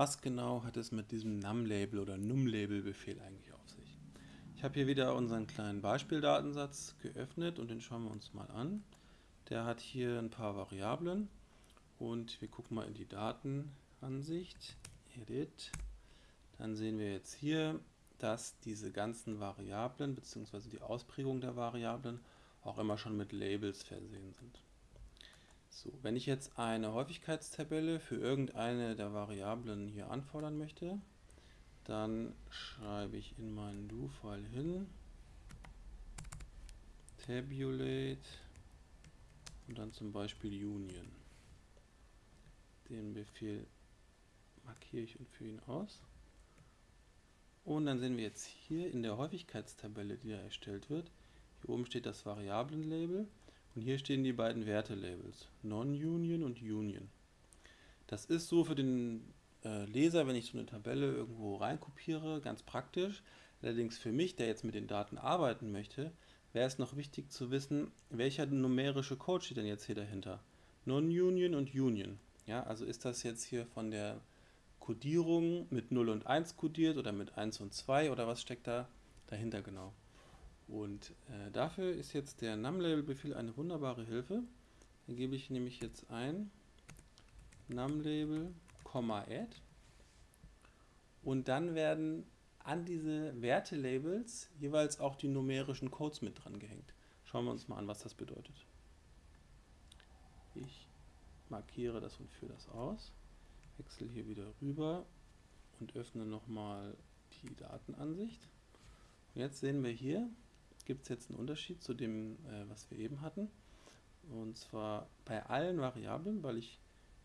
Was genau hat es mit diesem num-Label oder num-Label-Befehl eigentlich auf sich? Ich habe hier wieder unseren kleinen Beispieldatensatz geöffnet und den schauen wir uns mal an. Der hat hier ein paar Variablen und wir gucken mal in die Datenansicht, Edit. Dann sehen wir jetzt hier, dass diese ganzen Variablen bzw. die Ausprägung der Variablen auch immer schon mit Labels versehen sind. So, wenn ich jetzt eine Häufigkeitstabelle für irgendeine der Variablen hier anfordern möchte, dann schreibe ich in meinen Do-File hin tabulate und dann zum Beispiel Union. Den Befehl markiere ich und führe ihn aus. Und dann sehen wir jetzt hier in der Häufigkeitstabelle, die da erstellt wird, hier oben steht das Variablenlabel und hier stehen die beiden Wertelabels, Non-Union und Union. Das ist so für den äh, Leser, wenn ich so eine Tabelle irgendwo reinkopiere, ganz praktisch. Allerdings für mich, der jetzt mit den Daten arbeiten möchte, wäre es noch wichtig zu wissen, welcher numerische Code steht denn jetzt hier dahinter. Non-Union und Union. Ja, also ist das jetzt hier von der Codierung mit 0 und 1 codiert oder mit 1 und 2 oder was steckt da dahinter genau? Und äh, dafür ist jetzt der NumLabel-Befehl eine wunderbare Hilfe. Dann gebe ich nämlich jetzt ein NumLabel, add und dann werden an diese Wertelabels jeweils auch die numerischen Codes mit dran gehängt. Schauen wir uns mal an, was das bedeutet. Ich markiere das und führe das aus, wechsle hier wieder rüber und öffne nochmal die Datenansicht. Und jetzt sehen wir hier, gibt es jetzt einen Unterschied zu dem, äh, was wir eben hatten. Und zwar bei allen Variablen, weil ich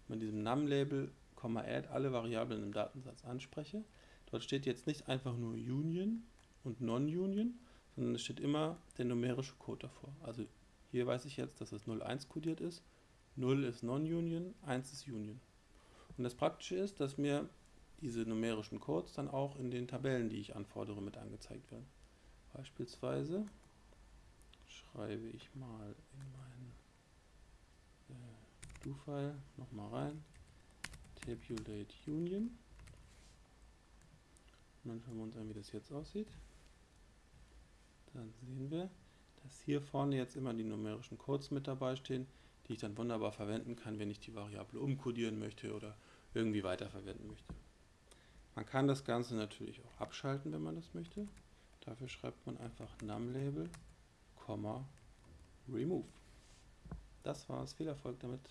mit diesem num-Label, add alle Variablen im Datensatz anspreche. Dort steht jetzt nicht einfach nur Union und Non-Union, sondern es steht immer der numerische Code davor. Also hier weiß ich jetzt, dass es 01 kodiert ist, 0 ist Non-Union, 1 ist Union. Und das Praktische ist, dass mir diese numerischen Codes dann auch in den Tabellen, die ich anfordere, mit angezeigt werden. Beispielsweise schreibe ich mal in meinen äh, Do-File nochmal rein, tabulate union. Und dann schauen wir uns an, wie das jetzt aussieht. Dann sehen wir, dass hier vorne jetzt immer die numerischen Codes mit dabei stehen, die ich dann wunderbar verwenden kann, wenn ich die Variable umkodieren möchte oder irgendwie weiterverwenden möchte. Man kann das Ganze natürlich auch abschalten, wenn man das möchte. Dafür schreibt man einfach NumLabel, remove. Das war's. Viel Erfolg damit.